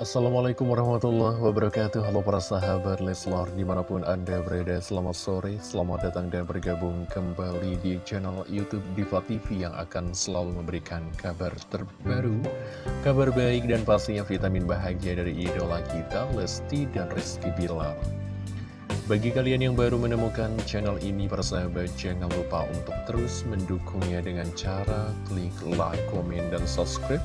Assalamualaikum warahmatullahi wabarakatuh. Halo para sahabat Leslar Di mana pun anda berada selamat sore. Selamat datang dan bergabung kembali di channel Youtube Diva TV Yang akan selalu memberikan kabar terbaru Kabar baik dan pastinya vitamin bahagia dari idola kita Lesti dan Rizky Bilar. Bagi kalian yang baru menemukan channel ini, para sahabat, jangan lupa untuk terus mendukungnya dengan cara klik like, komen, dan subscribe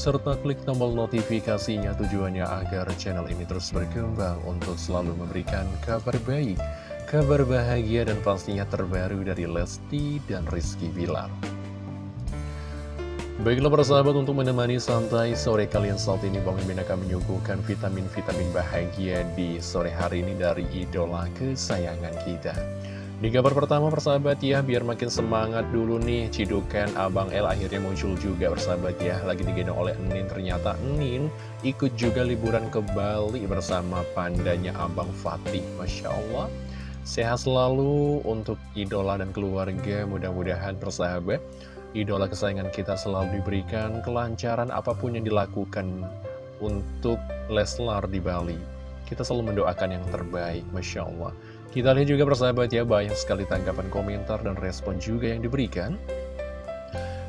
serta klik tombol notifikasinya tujuannya agar channel ini terus berkembang untuk selalu memberikan kabar baik, kabar bahagia dan pastinya terbaru dari Lesti dan Rizky Bilar. Baiklah para sahabat untuk menemani santai sore kalian saat ini Bang Mimin akan menyuguhkan vitamin-vitamin bahagia di sore hari ini dari idola kesayangan kita. Di kabar pertama persahabat ya, biar makin semangat dulu nih Cidukan Abang L akhirnya muncul juga persahabat ya. Lagi digendong oleh Enin, ternyata Enin ikut juga liburan ke Bali bersama pandanya Abang Fatih Masya Allah. Sehat selalu untuk idola dan keluarga, mudah-mudahan persahabat. Idola kesayangan kita selalu diberikan kelancaran apa pun yang dilakukan untuk Leslar di Bali. Kita selalu mendoakan yang terbaik, Masya Allah kita lihat juga persahabat ya, banyak sekali tanggapan komentar dan respon juga yang diberikan.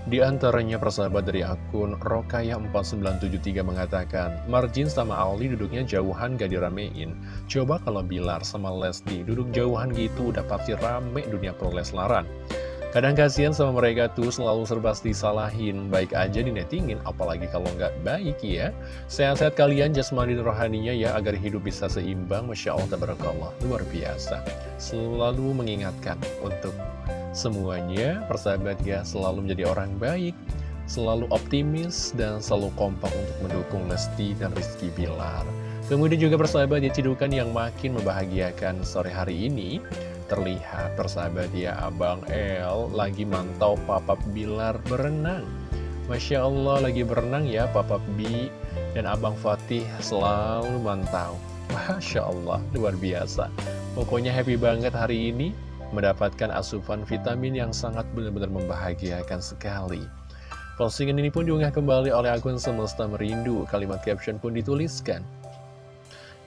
Di antaranya persahabat dari akun Rokaya4973 mengatakan, Marjin sama Aldi duduknya jauhan gak diramein. Coba kalau Bilar sama Lesti duduk jauhan gitu udah pasti rame dunia perleslaran. Kadang kasihan sama mereka tuh selalu serba disalahin, baik aja dinetingin, apalagi kalau nggak baik ya. Sehat-sehat kalian jasmani rohaninya ya, agar hidup bisa seimbang, Masya Allah, tabarakallah, luar biasa. Selalu mengingatkan untuk semuanya, persahabat ya, selalu menjadi orang baik, selalu optimis, dan selalu kompak untuk mendukung Lesti dan Rizky Bilar. Kemudian juga persahabat ya, cidukan yang makin membahagiakan sore hari ini, terlihat persahabat ya Abang El lagi mantau Papa Bilar berenang. Masya Allah lagi berenang ya Papa Bi dan Abang Fatih selalu mantau. Masya Allah luar biasa. Pokoknya happy banget hari ini mendapatkan asupan vitamin yang sangat benar-benar membahagiakan sekali. Postingan ini pun diunggah kembali oleh akun Semesta Merindu. Kalimat caption pun dituliskan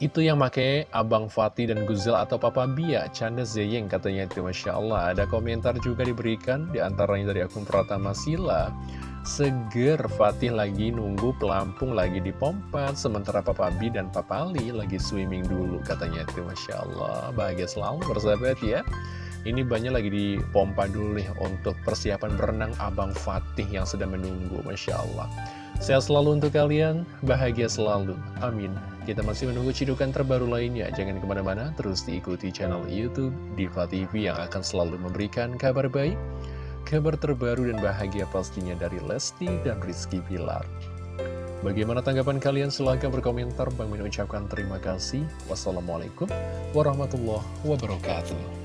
itu yang make Abang Fatih dan Guzel atau Papa Bia, Canda Zeyeng katanya itu Masya Allah. Ada komentar juga diberikan, di antaranya dari akun Pratama Sila. Seger Fatih lagi nunggu pelampung lagi di pompa Sementara Papa Bi dan Papa Ali lagi swimming dulu katanya itu Masya Allah Bahagia selalu bersahabat ya Ini banyak lagi di pompa dulu nih Untuk persiapan berenang Abang Fatih yang sedang menunggu Masya Allah Sehat selalu untuk kalian, bahagia selalu. Amin. Kita masih menunggu cidukan terbaru lainnya. Jangan ke mana-mana, terus diikuti channel Youtube Diva TV yang akan selalu memberikan kabar baik, kabar terbaru dan bahagia pastinya dari Lesti dan Rizky Pilar. Bagaimana tanggapan kalian? Silahkan berkomentar. Bang Min ucapkan terima kasih. Wassalamualaikum warahmatullahi wabarakatuh.